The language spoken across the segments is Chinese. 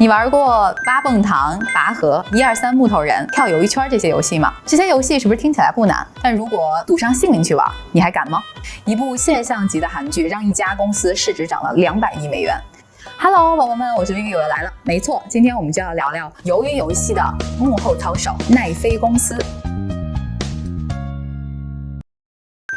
你玩过八蹦糖、拔河、一二三木头人、跳鱿鱼圈这些游戏吗？这些游戏是不是听起来不难？但如果赌上性命去玩，你还敢吗？一部现象级的韩剧让一家公司市值涨了两百亿美元。Hello，宝宝们，我是 Vivi，我又来了。没错，今天我们就要聊聊鱿鱼游戏的幕后操手奈飞公司。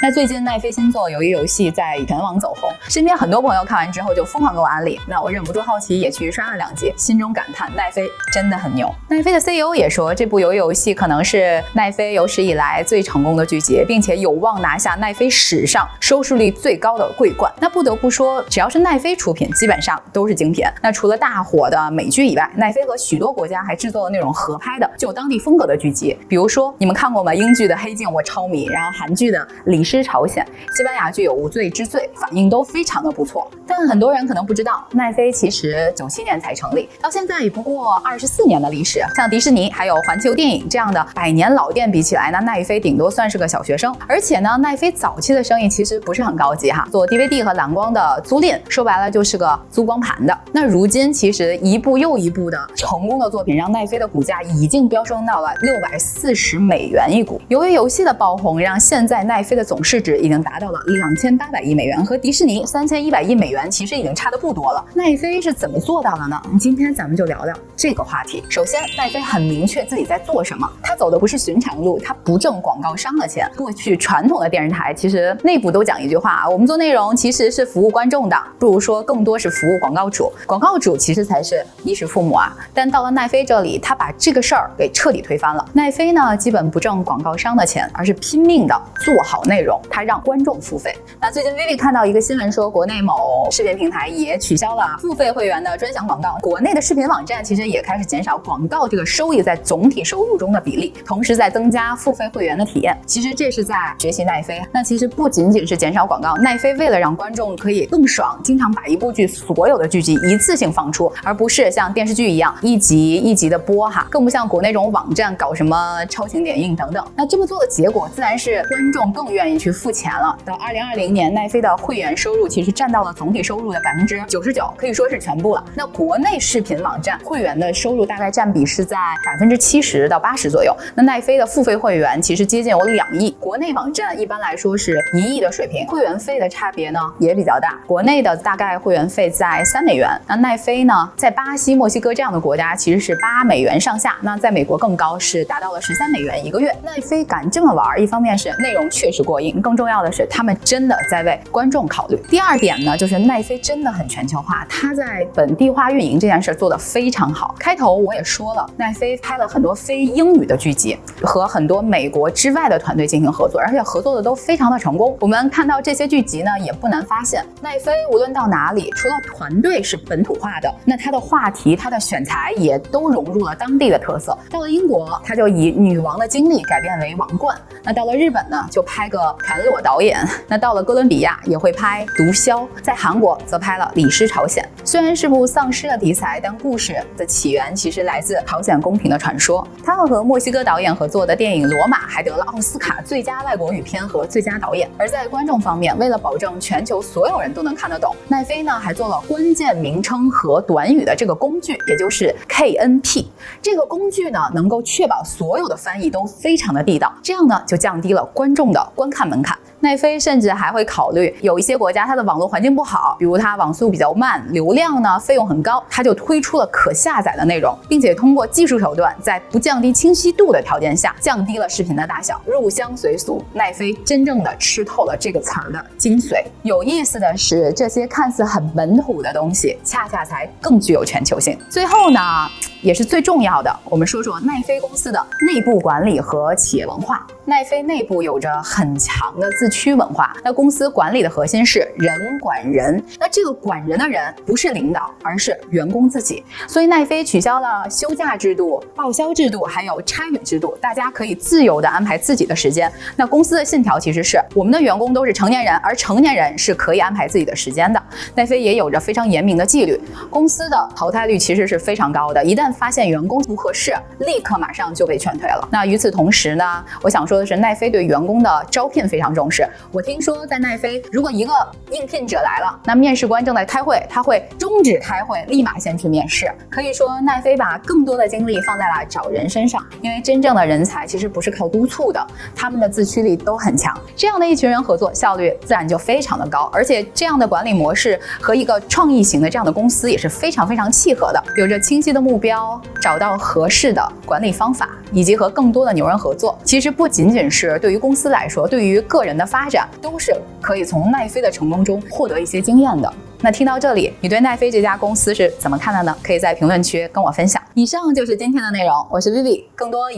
那最近奈飞新作《鱿鱼游戏》在全网走红，身边很多朋友看完之后就疯狂给我安利。那我忍不住好奇，也去刷了两集，心中感叹奈飞真的很牛。奈飞的 CEO 也说，这部鱿鱼游戏可能是奈飞有史以来最成功的剧集，并且有望拿下奈飞史上收视率最高的桂冠。那不得不说，只要是奈飞出品，基本上都是精品。那除了大火的美剧以外，奈飞和许多国家还制作了那种合拍的、具有当地风格的剧集。比如说，你们看过吗？英剧的《黑镜》我超迷，然后韩剧的《李之朝鲜》，西班牙具有《无罪之罪》，反应都非常的不错。但很多人可能不知道，奈飞其实九七年才成立，到现在也不过二十四年的历史。像迪士尼还有环球电影这样的百年老店比起来，那奈飞顶多算是个小学生。而且呢，奈飞早期的生意其实不是很高级哈，做 DVD 和蓝光的租赁，说白了就是个租光盘的。那如今其实一部又一部的成功的作品，让奈飞的股价已经飙升到了六百四十美元一股。由于游戏的爆红，让现在奈飞的总市值已经达到了两千八百亿美元，和迪士尼三千一百亿美元其实已经差的不多了。奈飞是怎么做到的呢？今天咱们就聊聊这个话题。首先，奈飞很明确自己在做什么，他走的不是寻常路，他不挣广告商的钱。过去传统的电视台其实内部都讲一句话啊，我们做内容其实是服务观众的，不如说更多是服务广告主。广告主其实才是衣食父母啊。但到了奈飞这里，他把这个事儿给彻底推翻了。奈飞呢，基本不挣广告商的钱，而是拼命的做好内容，它让观众付费。那最近 Vivi 看到一个新闻说，国内某视频平台也取消了付费会员的专享广告，国内的视频网站其实也开始减少广告这个收益在总体收入中的比例，同时在增加付费会员的体验。其实这是在学习奈飞。那其实不仅仅是减少广告，奈飞为了让观众可以更爽，经常把一部剧所有的剧集一次性放出，而不是像电视剧一样一集一集的播哈，更不像国内这种网站搞什么超前点映等等。那这么做的结果，自然是观众更愿意去付钱了。到二零二零年，奈飞的会员收入其实占到了总体收入的百分之九十九，可以说是全部了。那国内视频网站会员的收入大概占比是在百分之七十到八十左右。那奈飞的付费会员其实接近有两亿，国内网站一般来说是一亿的水平，会员费的差别呢也比较大。国内的大概会员费在三美元，那奈飞呢在巴西、墨西哥这样的国家其实是八美元上下，那在美国更高，是达到了十三美元一个月。奈飞敢这么玩，一方面是内容确实过硬，更重要的是他们真的在为观众考虑。第二点呢，就是奈飞真的很全球化，它在本地化运营这件事做得非常好。开头我也说了，奈飞拍了很多非英语的剧集，和很多美国之外的团队进行合作，而且合作的都非常的成功。我们看到这些剧集呢，也不难发现，奈飞无论到哪里，除了团队是本土化的，那它的话题、它的选材也都融入了当地的特色。到了英国，它就以女王的经历改编为王冠；那到了日本呢，就拍个全裸导演；那到了哥伦比亚也会拍毒枭，在韩国则拍了《李氏朝鲜》。虽然是部丧尸的题材，但故事的起源其实来自朝鲜宫廷的传说。他们和墨西哥导演合作的电影《罗马》还得了奥斯卡最佳外国语片和最佳导演。而在观众方面，为了保证全球所有人都能看得懂，奈飞呢还做了关键名称和短语的这个工具，也就是 KNP。这个工具呢能够确保所有的翻译都非常的地道，这样呢就降低了观众的观看门槛。奈飞甚至还会考虑，有一些国家它的网络环境不好，比如它网速比较慢，流量呢费用很高，它就推出了可下载的内容，并且通过技术手段，在不降低清晰度的条件下，降低了视频的大小，入乡随俗。奈飞真正的吃透了这个词儿的精髓。有意思的是，这些看似很本土的东西，恰恰才更具有全球性。最后呢，也是最重要的，我们说说奈飞公司的内部管理和企业文化。奈飞内部有着很强的自区文化，那公司管理的核心是人管人。那这个管人的人不是领导，而是员工自己。所以奈飞取消了休假制度、报销制度，还有差旅制度，大家可以自由的安排自己的时间。那公司的信条其实是我们的员工都是成年人，而成年人是可以安排自己的时间的。奈飞也有着非常严明的纪律，公司的淘汰率其实是非常高的，一旦发现员工不合适，立刻马上就被劝退了。那与此同时呢，我想说的是，奈飞对员工的招聘非常重视。我听说在奈飞，如果一个应聘者来了，那面试官正在开会，他会终止开会，立马先去面试。可以说，奈飞把更多的精力放在了找人身上，因为真正的人才其实不是靠督促的，他们的自驱力都很强。这样的一群人合作，效率自然就非常的高，而且这样的管理模式和一个创意型的这样的公司也是非常非常契合的，有着清晰的目标，找到合适的管理方法，以及和更多的牛人合作。其实不仅仅是对于公司来说，对于个人的的发展，都是可以从奈飞的成功中获得一些经验的。那听到这里，你对奈飞这家公司是怎么看的呢？可以在评论区跟我分享。以上就是今天的内容，我是 Vivi，更多。